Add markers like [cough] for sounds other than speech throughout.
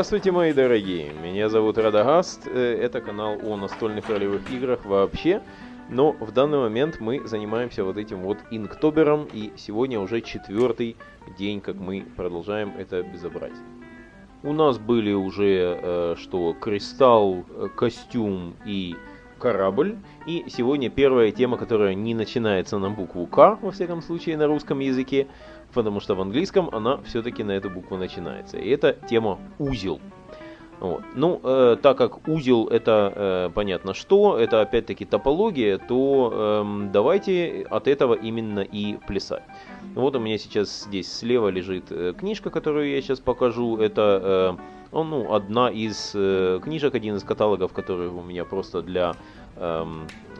Здравствуйте, мои дорогие! Меня зовут Радагаст. Э, это канал о настольных ролевых играх вообще. Но в данный момент мы занимаемся вот этим вот инктобером. И сегодня уже четвертый день, как мы продолжаем это безобразие. У нас были уже э, что кристалл, э, костюм и корабль. И сегодня первая тема, которая не начинается на букву К, во всяком случае, на русском языке потому что в английском она все-таки на эту букву начинается. И это тема узел. Вот. Ну, э, так как узел это э, понятно что, это опять-таки топология, то э, давайте от этого именно и плясать. Вот у меня сейчас здесь слева лежит э, книжка, которую я сейчас покажу. Это э, ну, одна из э, книжек, один из каталогов, который у меня просто для, э,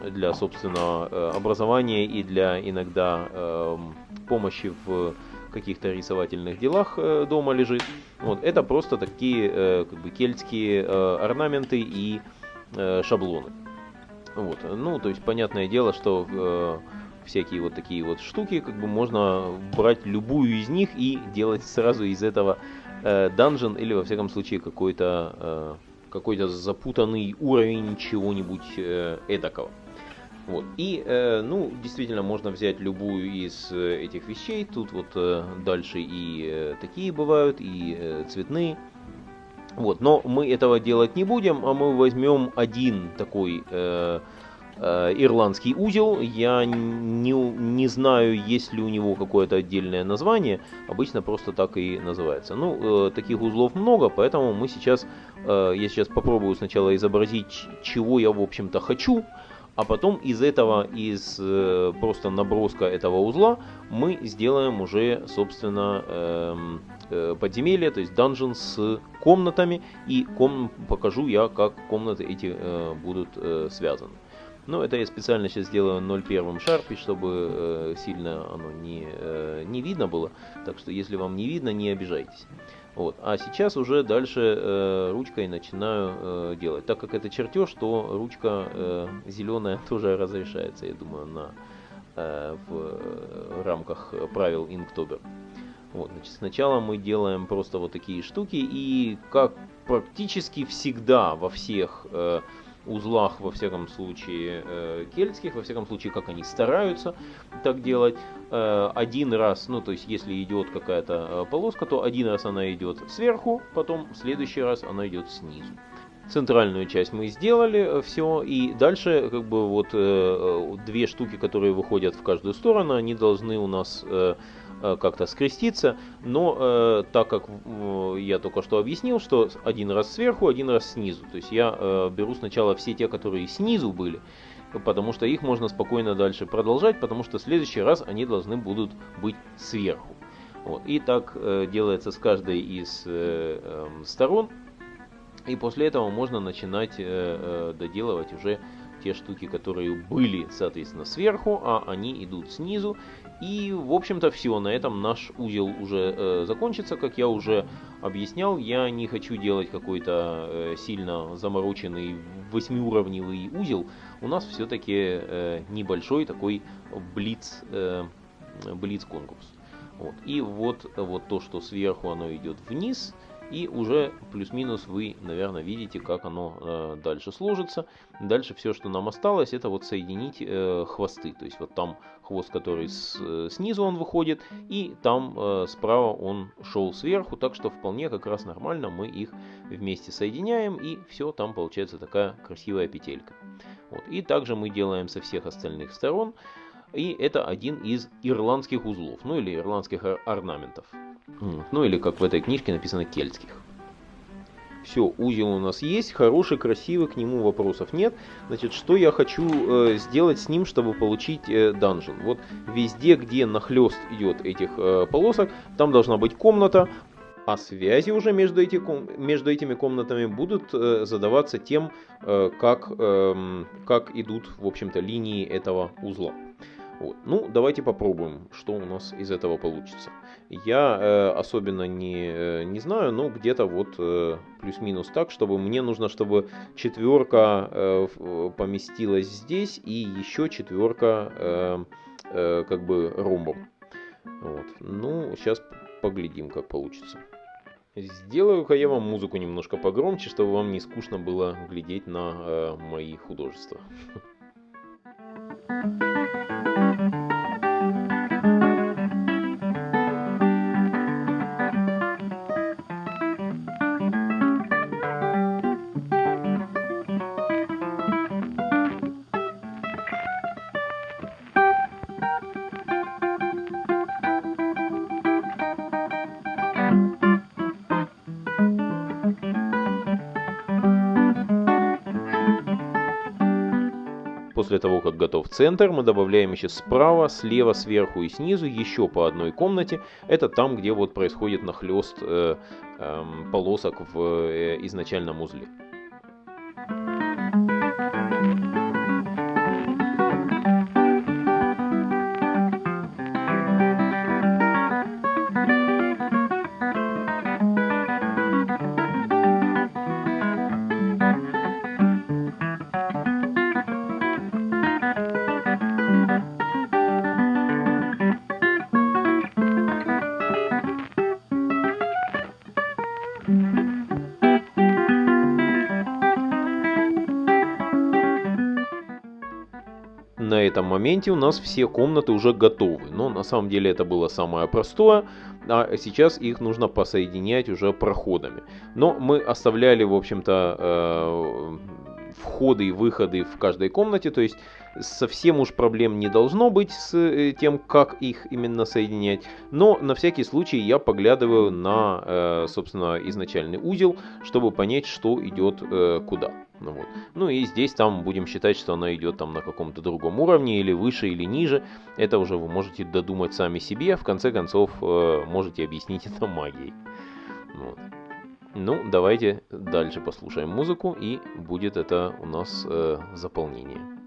для собственного э, образования и для иногда э, помощи в каких-то рисовательных делах э, дома лежит. Вот, это просто такие э, как бы кельтские э, орнаменты и шаблоны. Вот, ну, то есть, понятное дело, что всякие вот такие вот штуки, как бы можно брать любую из них и делать сразу из этого данжен или во всяком случае какой-то какой-то запутанный уровень чего-нибудь эдакого. Вот. И, э, ну, действительно, можно взять любую из э, этих вещей. Тут вот э, дальше и э, такие бывают, и э, цветные. Вот. Но мы этого делать не будем, а мы возьмем один такой э, э, ирландский узел. Я не, не знаю, есть ли у него какое-то отдельное название. Обычно просто так и называется. Ну, э, таких узлов много, поэтому мы сейчас, э, я сейчас попробую сначала изобразить, чего я, в общем-то, хочу а потом из этого, из э, просто наброска этого узла, мы сделаем уже, собственно, э, э, подземелье, то есть данжен с комнатами, и ком покажу я, как комнаты эти э, будут связаны. Но это я специально сейчас сделаю 0.1 шарпе, чтобы сильно оно не, не видно было. Так что если вам не видно, не обижайтесь. Вот. А сейчас уже дальше э, ручкой начинаю э, делать. Так как это чертеж, то ручка э, зеленая [laughs] тоже разрешается, я думаю, на, э, в э, рамках правил Inktober. Вот, значит, сначала мы делаем просто вот такие штуки, и как практически всегда во всех э, узлах, во всяком случае, э, кельтских, во всяком случае, как они стараются так делать. Э, один раз, ну, то есть, если идет какая-то э, полоска, то один раз она идет сверху, потом в следующий раз она идет снизу. Центральную часть мы сделали, все, и дальше, как бы, вот две штуки, которые выходят в каждую сторону, они должны у нас Э, как-то скреститься, но э, так как э, я только что объяснил, что один раз сверху, один раз снизу, то есть я э, беру сначала все те, которые снизу были, потому что их можно спокойно дальше продолжать, потому что в следующий раз они должны будут быть сверху. Вот. И так э, делается с каждой из э, э, сторон, и после этого можно начинать э, э, доделывать уже те штуки, которые были, соответственно, сверху, а они идут снизу. И, в общем-то, все. На этом наш узел уже э, закончится. Как я уже объяснял, я не хочу делать какой-то э, сильно замороченный восьмиуровневый узел. У нас все-таки э, небольшой такой блиц, э, блиц конкурс. Вот. И вот, вот то, что сверху оно идет вниз, и уже плюс-минус вы, наверное, видите, как оно э, дальше сложится. Дальше все, что нам осталось, это вот соединить э, хвосты. То есть вот там хвост, который с, э, снизу он выходит, и там справа он шел сверху. Так что вполне как раз нормально мы их вместе соединяем, и все, там получается такая красивая петелька. Вот. И также мы делаем со всех остальных сторон. И это один из ирландских узлов, ну или ирландских орнаментов. Ну или как в этой книжке написано кельтских. Все, узел у нас есть, хороший, красивый, к нему вопросов нет. Значит, что я хочу э, сделать с ним, чтобы получить э, данжен? Вот везде, где нахлест идет этих э, полосок, там должна быть комната, а связи уже между, эти, между этими комнатами будут э, задаваться тем, э, как, э, как идут, в общем-то, линии этого узла. Вот. Ну, давайте попробуем, что у нас из этого получится. Я э, особенно не, э, не знаю, но где-то вот э, плюс-минус так, чтобы мне нужно, чтобы четверка э, поместилась здесь и еще четверка э, э, как бы ромбом. Вот. Ну, сейчас поглядим, как получится. Сделаю-ка я вам музыку немножко погромче, чтобы вам не скучно было глядеть на э, мои художества. [laughs] После того, как готов центр, мы добавляем еще справа, слева, сверху и снизу еще по одной комнате. Это там, где вот происходит нахлест э, э, полосок в э, изначальном узле. На этом моменте у нас все комнаты уже готовы. Но на самом деле это было самое простое, а сейчас их нужно посоединять уже проходами. Но мы оставляли, в общем-то, э, входы и выходы в каждой комнате, то есть совсем уж проблем не должно быть с э, тем, как их именно соединять, но на всякий случай я поглядываю на, э, собственно, изначальный узел, чтобы понять, что идет э, куда. Ну, вот. ну и здесь там будем считать, что она идет там на каком-то другом уровне, или выше, или ниже. Это уже вы можете додумать сами себе, в конце концов можете объяснить это магией. Вот. Ну, давайте дальше послушаем музыку, и будет это у нас э, заполнение.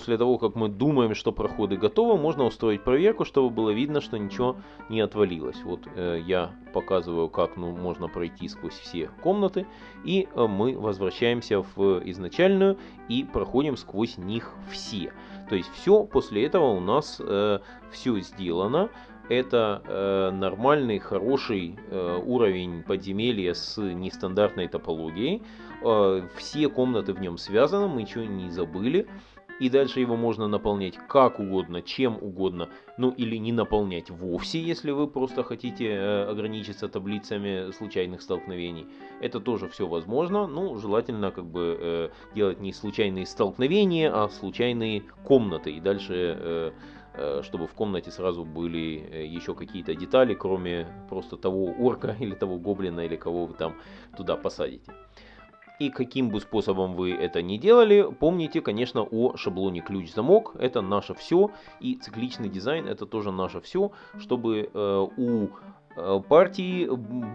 После того, как мы думаем, что проходы готовы, можно устроить проверку, чтобы было видно, что ничего не отвалилось. Вот э, я показываю, как ну, можно пройти сквозь все комнаты, и э, мы возвращаемся в изначальную и проходим сквозь них все. То есть все после этого у нас э, все сделано. Это э, нормальный, хороший э, уровень подземелья с нестандартной топологией. Э, все комнаты в нем связаны, мы ничего не забыли и дальше его можно наполнять как угодно, чем угодно, ну или не наполнять вовсе, если вы просто хотите э, ограничиться таблицами случайных столкновений. Это тоже все возможно, ну желательно как бы э, делать не случайные столкновения, а случайные комнаты, и дальше э, чтобы в комнате сразу были еще какие-то детали, кроме просто того орка [laughs] или того гоблина или кого вы там туда посадите. И каким бы способом вы это ни делали, помните, конечно, о шаблоне ключ-замок. Это наше все. И цикличный дизайн это тоже наше все, чтобы э, у э, партии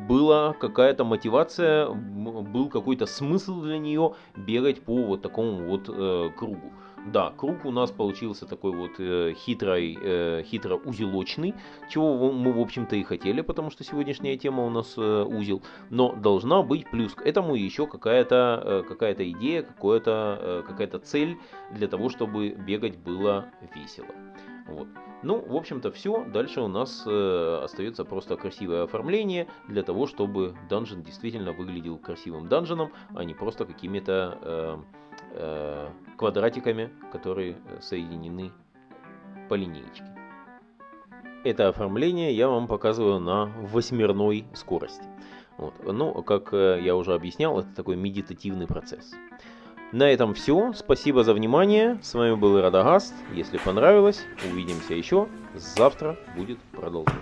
была какая-то мотивация, был какой-то смысл для нее бегать по вот такому вот э, кругу. Да, круг у нас получился такой вот э, хитрый, э, хитро узелочный, чего мы, в общем-то, и хотели, потому что сегодняшняя тема у нас э, узел. Но должна быть плюс к этому еще какая-то э, какая идея, какая-то э, какая цель для того, чтобы бегать было весело. Вот. Ну, в общем-то, все. Дальше у нас э, остается просто красивое оформление для того, чтобы данжен действительно выглядел красивым данженом, а не просто какими-то э, э, квадратиками, которые соединены по линеечке. Это оформление я вам показываю на восьмерной скорости. Вот. Ну, как э, я уже объяснял, это такой медитативный процесс. На этом все. Спасибо за внимание. С вами был Радагаст. Если понравилось, увидимся еще. Завтра будет продолжение.